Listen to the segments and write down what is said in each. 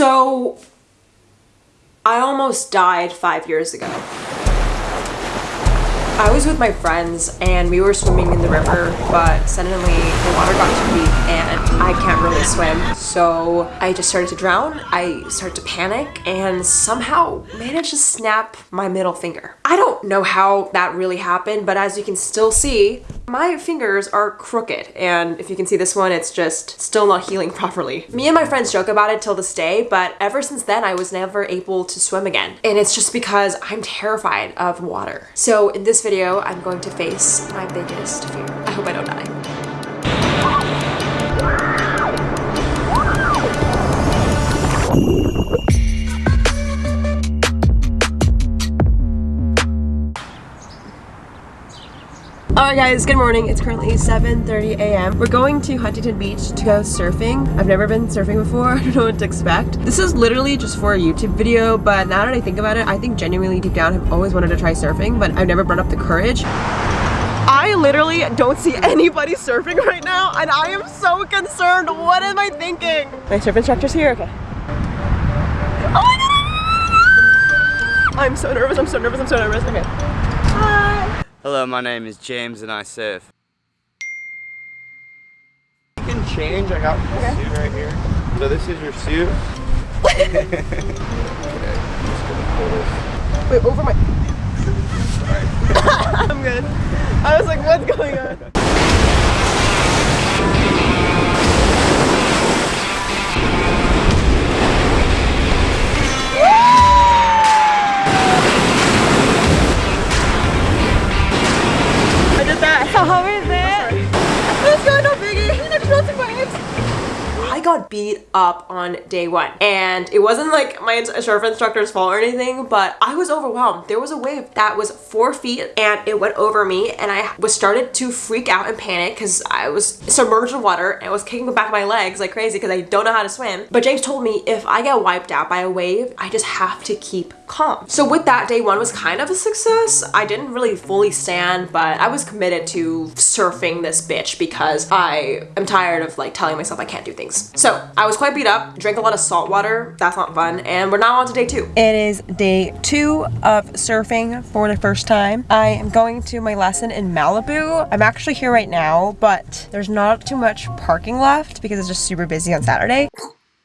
So, I almost died five years ago. I was with my friends and we were swimming in the river, but suddenly the water got too deep and I can't really swim. So I just started to drown. I started to panic and somehow managed to snap my middle finger. I don't know how that really happened, but as you can still see, my fingers are crooked. And if you can see this one, it's just still not healing properly. Me and my friends joke about it till this day, but ever since then, I was never able to swim again. And it's just because I'm terrified of water. So in this video, I'm going to face my biggest fear. I hope I don't die. Alright guys, good morning. It's currently 7.30 a.m. We're going to Huntington Beach to go surfing. I've never been surfing before. I don't know what to expect. This is literally just for a YouTube video, but now that I think about it, I think genuinely deep down I've always wanted to try surfing, but I've never brought up the courage. I literally don't see anybody surfing right now, and I am so concerned. What am I thinking? My surf instructor's here? Okay. Oh my god! I'm so nervous, I'm so nervous, I'm so nervous. Okay. Hi. Hello, my name is James and I surf. You can change. I got the suit right here. So this is your suit. okay, just gonna pull this. Wait, over my. Sorry. I'm good. I was like, what's going on? I did got beat up on day one. And it wasn't like my surf instructor's fault or anything but I was overwhelmed. There was a wave that was four feet and it went over me and I was started to freak out and panic because I was submerged in water and I was kicking the back of my legs like crazy because I don't know how to swim. But James told me if I get wiped out by a wave I just have to keep calm. So with that day one was kind of a success. I didn't really fully stand but I was committed to surfing this bitch because I am tired of like telling myself I can't do things so I was quite beat up, drank a lot of salt water. That's not fun. And we're now on to day two. It is day two of surfing for the first time. I am going to my lesson in Malibu. I'm actually here right now, but there's not too much parking left because it's just super busy on Saturday.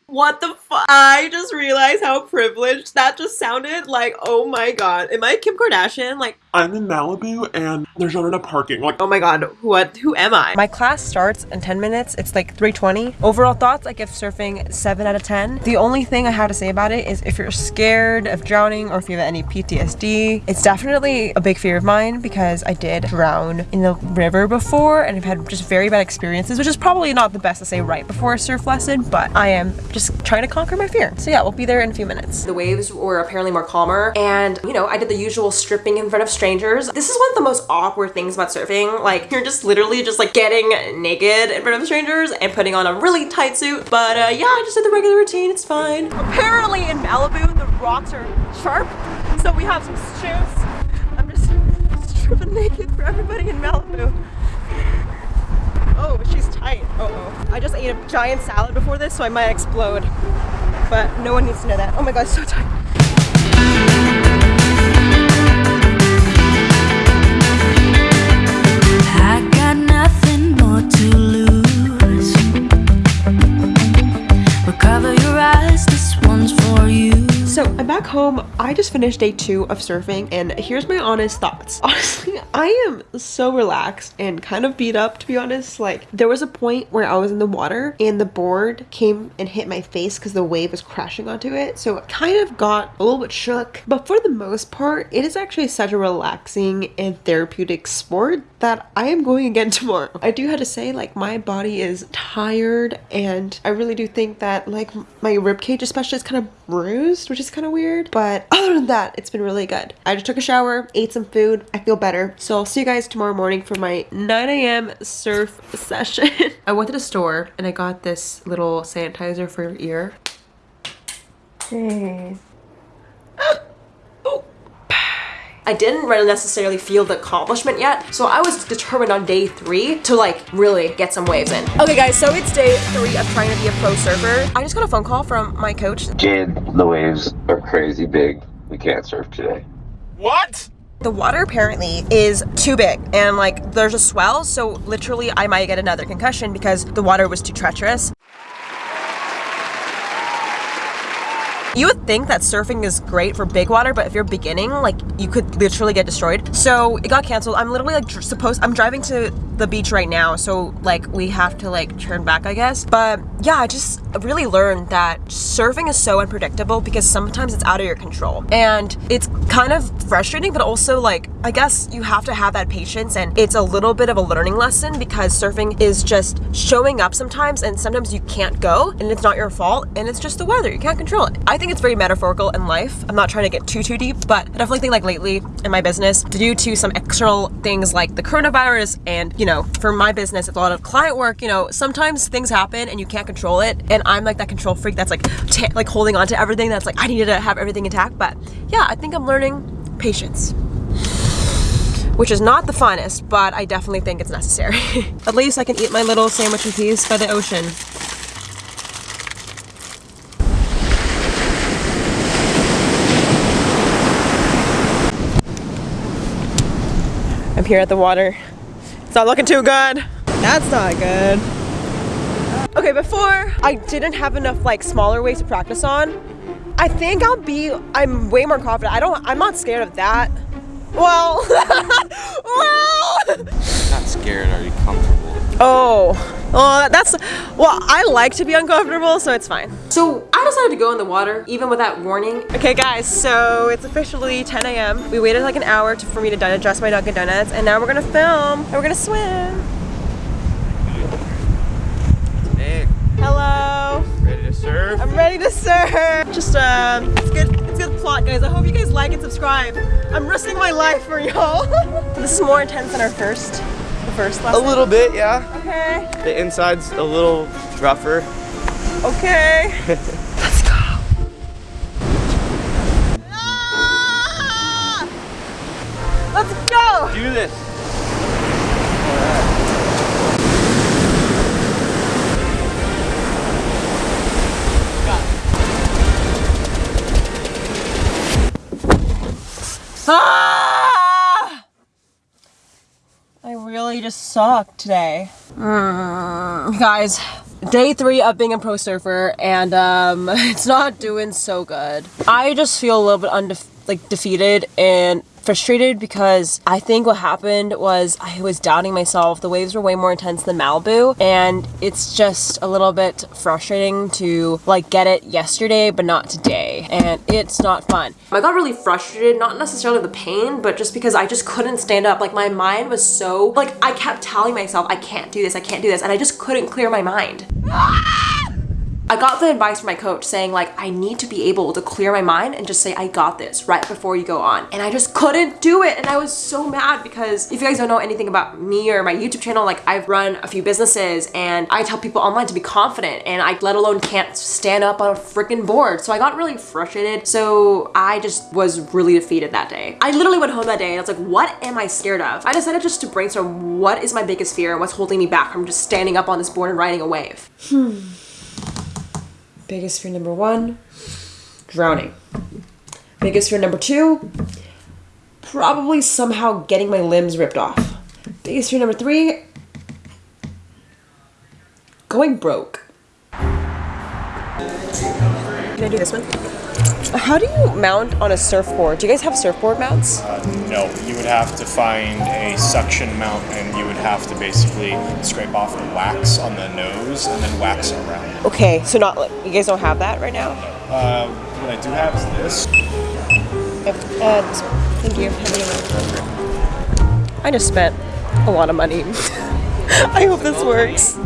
What the fuck? I just realized how privileged that just sounded. Like, oh my god. Am I Kim Kardashian? Like, I'm in Malibu and there's not enough parking. Like, oh my god, what? Who am I? My class starts in 10 minutes. It's like 3:20. Overall thoughts, I give surfing 7 out of 10. The only thing I have to say about it is if you're scared of drowning or if you have any PTSD, it's definitely a big fear of mine because I did drown in the river before and I've had just very bad experiences, which is probably not the best to say right before a surf lesson, but I am just trying to conquer my fear. So yeah, we'll be there in a few minutes. The waves were apparently more calmer and, you know, I did the usual stripping in front of strangers strangers. This is one of the most awkward things about surfing. Like you're just literally just like getting naked in front of strangers and putting on a really tight suit. But uh, yeah, I just did the regular routine. It's fine. Apparently in Malibu, the rocks are sharp. So we have some shoes. I'm just stripping naked for everybody in Malibu. Oh, she's tight. Uh oh. I just ate a giant salad before this, so I might explode. But no one needs to know that. Oh my god, so tight. Back home. I just finished day two of surfing and here's my honest thoughts. Honestly, I am so relaxed and kind of beat up to be honest. Like there was a point where I was in the water and the board came and hit my face because the wave was crashing onto it. So it kind of got a little bit shook. But for the most part, it is actually such a relaxing and therapeutic sport that I am going again tomorrow. I do have to say like my body is tired and I really do think that like my rib cage especially is kind of bruised, which is kind of weird. But other than that, it's been really good. I just took a shower, ate some food. I feel better. So I'll see you guys tomorrow morning for my 9 a.m. surf session. I went to the store and I got this little sanitizer for your ear. Hey. oh. I didn't really necessarily feel the accomplishment yet. So I was determined on day three to like really get some waves in. Okay guys, so it's day three of trying to be a pro surfer. I just got a phone call from my coach. Jade, the waves are crazy big. We can't surf today. What? The water apparently is too big and like there's a swell, so literally I might get another concussion because the water was too treacherous. You would think that surfing is great for big water, but if you're beginning, like you could literally get destroyed. So it got canceled. I'm literally like supposed, I'm driving to the beach right now, so like we have to like turn back, I guess. But yeah, I just really learned that surfing is so unpredictable because sometimes it's out of your control. And it's kind of frustrating, but also like, I guess you have to have that patience and it's a little bit of a learning lesson because surfing is just showing up sometimes and sometimes you can't go and it's not your fault and it's just the weather. You can't control it. I think it's very metaphorical in life. I'm not trying to get too, too deep, but I definitely think like lately in my business, due to some external things like the coronavirus and, you know, for my business, it's a lot of client work, you know, sometimes things happen and you can't control it. And I'm like that control freak that's like, like holding on to everything that's like, I needed to have everything intact. But yeah, I think I'm learning patience which is not the funnest, but I definitely think it's necessary. At least I can eat my little sandwich in peace by the ocean. I'm here at the water. It's not looking too good. That's not good. Okay, before I didn't have enough like smaller waves to practice on. I think I'll be, I'm way more confident. I don't, I'm not scared of that. Well, well. Not scared, are you comfortable? Oh, well, that's, well, I like to be uncomfortable, so it's fine. So I decided to go in the water, even without warning. Okay, guys, so it's officially 10 a.m. We waited like an hour to, for me to digest my Dunkin' Donuts, and now we're gonna film, and we're gonna swim. Nick, Hello. ready to surf? I'm ready to serve. Just um, it's good. It's good plot, guys. I hope you guys like and subscribe. I'm risking my life for y'all. this is more intense than our first, the first A little bit, yeah. Okay. The inside's a little rougher. Okay. Let's go. Ah! Let's go. Do this. Ah! I really just suck today. Mm, guys, day three of being a pro surfer, and um, it's not doing so good. I just feel a little bit undef- like defeated and frustrated because I think what happened was I was doubting myself. The waves were way more intense than Malibu, and it's just a little bit frustrating to like get it yesterday but not today, and it's not fun. I got really frustrated, not necessarily the pain, but just because I just couldn't stand up. Like my mind was so like I kept telling myself I can't do this, I can't do this, and I just couldn't clear my mind. I got the advice from my coach saying like I need to be able to clear my mind and just say I got this right before you go on. And I just couldn't do it and I was so mad because if you guys don't know anything about me or my YouTube channel, like I've run a few businesses and I tell people online to be confident and I let alone can't stand up on a freaking board. So I got really frustrated. So I just was really defeated that day. I literally went home that day and I was like, what am I scared of? I decided just to brainstorm what is my biggest fear and what's holding me back from just standing up on this board and riding a wave. Hmm. Biggest fear number one, drowning. Biggest fear number two, probably somehow getting my limbs ripped off. Biggest fear number three, going broke. Can I do this one? How do you mount on a surfboard? Do you guys have surfboard mounts? No, you would have to find a suction mount and you would have to basically scrape off the wax on the nose and then wax around it. Okay, so not like you guys don't have that right now. Uh, what I do have is this. Uh. Thank you. Have a good one. I just spent a lot of money. I hope this works.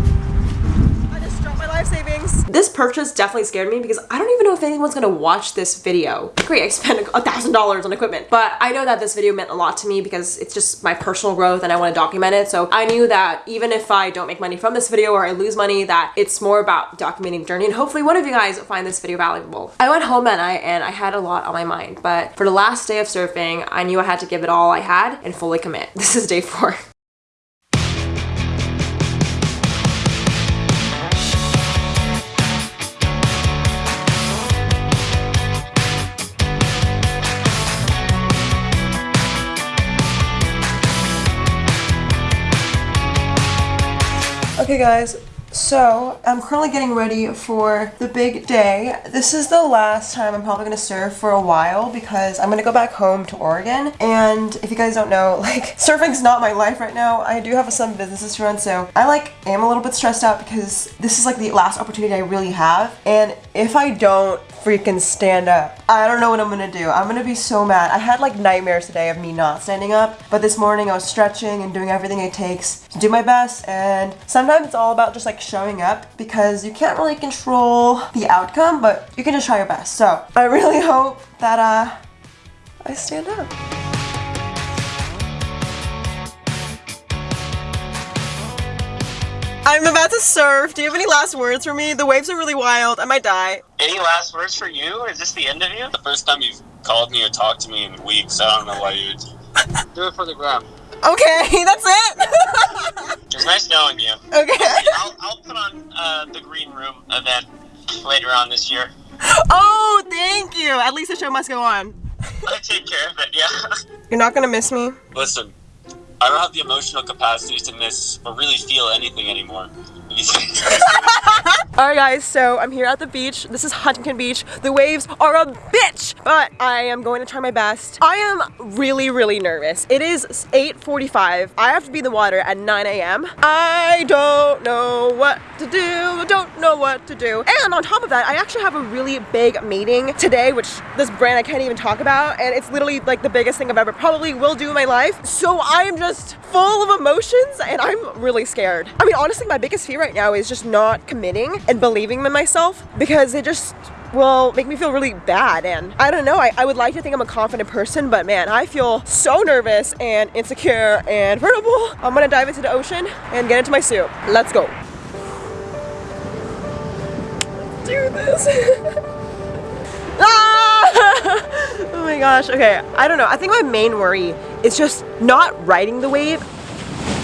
This purchase definitely scared me because I don't even know if anyone's gonna watch this video. Great, I spent a thousand dollars on equipment, but I know that this video meant a lot to me because it's just my personal growth and I want to document it. So I knew that even if I don't make money from this video or I lose money, that it's more about documenting the journey and hopefully one of you guys find this video valuable. I went home that night and I had a lot on my mind, but for the last day of surfing, I knew I had to give it all I had and fully commit. This is day four. Okay guys, so I'm currently getting ready for the big day. This is the last time I'm probably gonna surf for a while because I'm gonna go back home to Oregon. And if you guys don't know, like surfing's not my life right now. I do have some businesses to run, so I like am a little bit stressed out because this is like the last opportunity I really have. And if I don't freaking stand up, I don't know what I'm gonna do. I'm gonna be so mad. I had like nightmares today of me not standing up, but this morning I was stretching and doing everything it takes to do my best. And sometimes it's all about just like showing up because you can't really control the outcome, but you can just try your best. So I really hope that uh, I stand up. I'm about to surf. Do you have any last words for me? The waves are really wild. I might die. Any last words for you? Is this the end of you? The first time you've called me or talked to me in weeks. I don't know why you would do it for the gram. Okay, that's it. It was nice knowing you. okay. I'll, I'll put on uh, the green room event later on this year. Oh, thank you. At least the show must go on. I take care of it. Yeah. You're not gonna miss me. Listen, I don't have the emotional capacity to miss or really feel anything anymore. Alright guys, so I'm here at the beach. This is Huntington Beach. The waves are a bitch, but I am going to try my best. I am really, really nervous. It is 8.45. I have to be in the water at 9 a.m. I don't know what to do, don't know what to do. And on top of that, I actually have a really big meeting today, which this brand I can't even talk about, and it's literally like the biggest thing I've ever probably will do in my life. So I am just full of emotions and I'm really scared. I mean, honestly, my biggest fear right now is just not committing and believing in myself because it just will make me feel really bad. And I don't know I, I would like to think I'm a confident person but man I feel so nervous and insecure and vulnerable. I'm gonna dive into the ocean and get into my suit let's go. Do this. Ah! oh my gosh okay I don't know I think my main worry is just not riding the wave.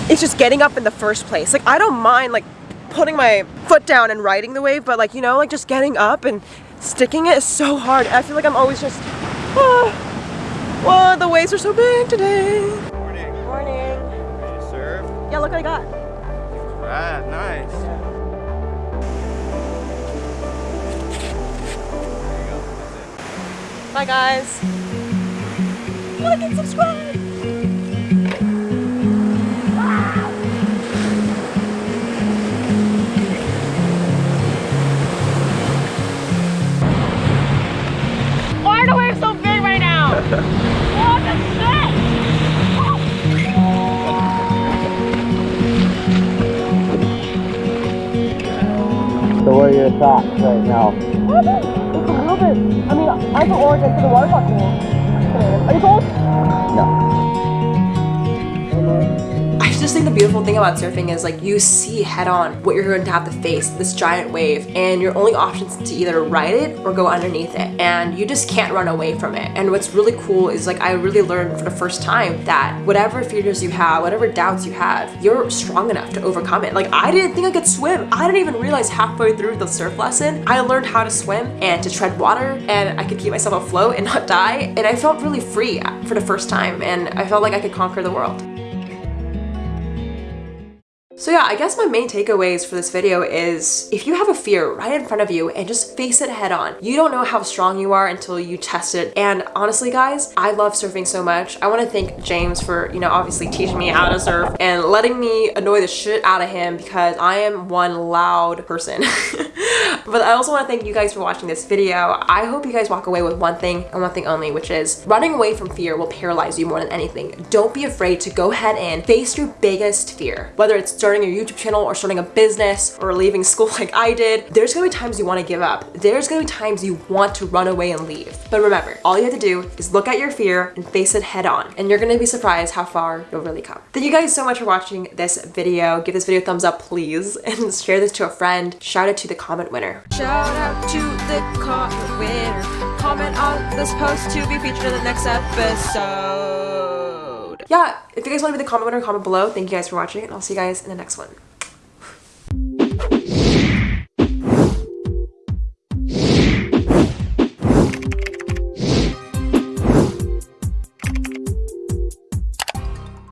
It's just getting up in the first place. Like I don't mind like putting my foot down and riding the wave, but like, you know, like just getting up and sticking it is so hard. I feel like I'm always just, oh, oh the waves are so big today. Morning. Morning. Did you surf? Yeah, look what I got. Right, nice. There go. Bye guys. Like and subscribe. What the shit? So what are your thoughts right now? It's a little bit. I mean, I'm from Oregon, so the water's not cool. Are you cold? No. I just think the beautiful thing about surfing is like you see head on what you're going to have to face, this giant wave, and your only options to either ride it or go underneath it. And you just can't run away from it. And what's really cool is like I really learned for the first time that whatever fears you have, whatever doubts you have, you're strong enough to overcome it. Like I didn't think I could swim. I didn't even realize halfway through the surf lesson, I learned how to swim and to tread water and I could keep myself afloat and not die. And I felt really free for the first time and I felt like I could conquer the world. So yeah, I guess my main takeaways for this video is if you have a fear right in front of you and just face it head on. You don't know how strong you are until you test it. And honestly guys, I love surfing so much. I want to thank James for, you know, obviously teaching me how to surf and letting me annoy the shit out of him because I am one loud person. but I also want to thank you guys for watching this video. I hope you guys walk away with one thing and one thing only, which is running away from fear will paralyze you more than anything. Don't be afraid to go ahead and face your biggest fear. Whether it's starting a YouTube channel or starting a business or leaving school like I did, there's gonna be times you want to give up. There's gonna be times you want to run away and leave. But remember, all you have to do is look at your fear and face it head on. And you're gonna be surprised how far you'll really come. Thank you guys so much for watching this video. Give this video a thumbs up, please, and share this to a friend. Shout out to the comment winner. Shout out to the comment winner. Comment on this post to be featured in the next episode. Yeah, if you guys want to be the comment winner, comment below. Thank you guys for watching, and I'll see you guys in the next one.